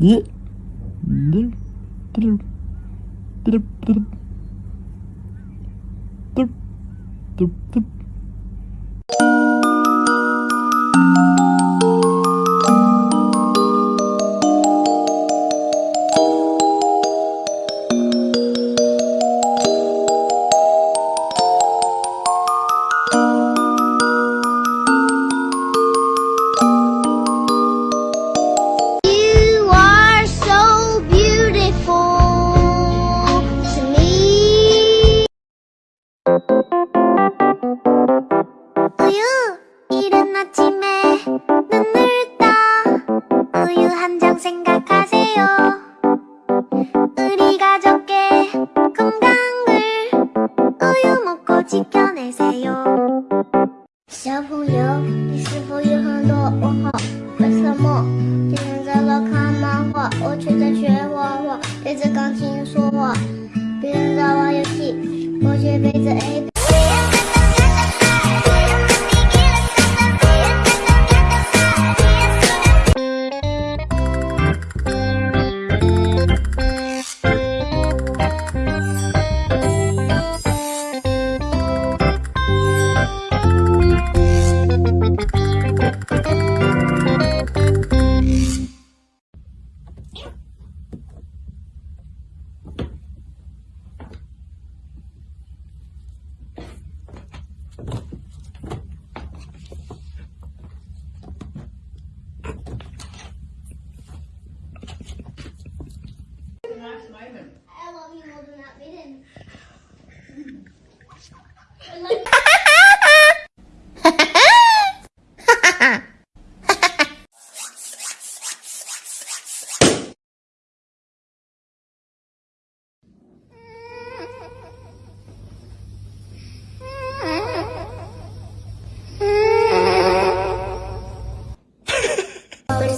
Ye. Dur. Dur. Dur. Dur. Dur. Dur. 小朋友，你是否有很多问号？为什么别人在那看漫画，我却在学画画？对着钢琴说话，别人在玩游戏，我却背着 A。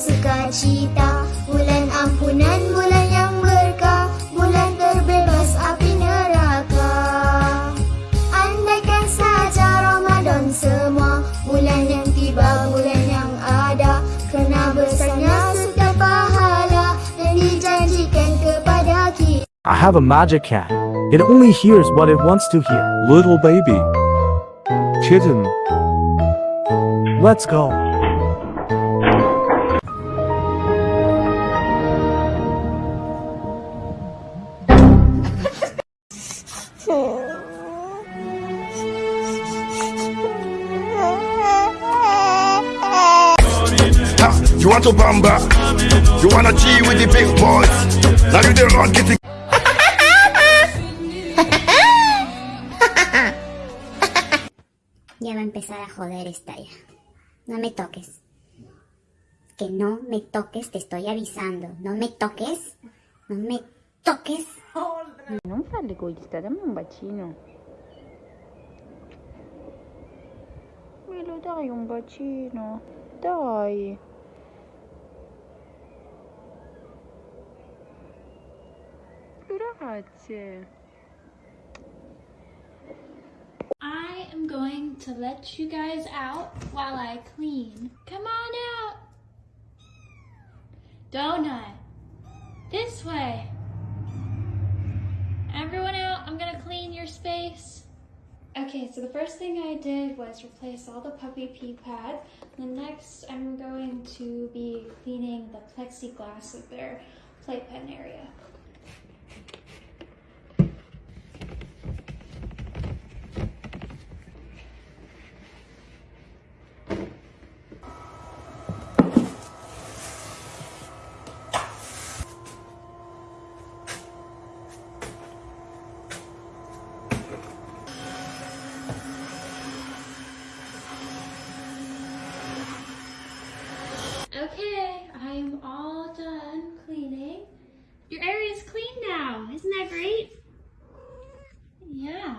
Bersuka cita Bulan ampunan Bulan yang berkah Bulan terbebas api neraka Andaikan saja Ramadan semua Bulan yang tiba Bulan yang ada Kena besarnya setiap pahala Yang dijanjikan kepada kita I have a magic cat. It only hears what it wants to hear. Little baby. Kitten. Let's go. You want to bamba? You wanna G with the big boys? Now you the run getting Ya va a empezar a joder esta ya. No me toques. Que no me toques, te estoy avisando. No me toques. No me toques. Non fare l'egoista, dammi un bacino. Milo, dai un bacino. Dai. Grazie. I am going to let you guys out while I clean. Come on out. Donut. This way. Everyone out. I'm to clean your space. Okay, so the first thing I did was replace all the puppy pee pads. The next, I'm going to be cleaning the plexiglass of their playpen area. I am all done cleaning. Your area is clean now. Isn't that great? Yeah.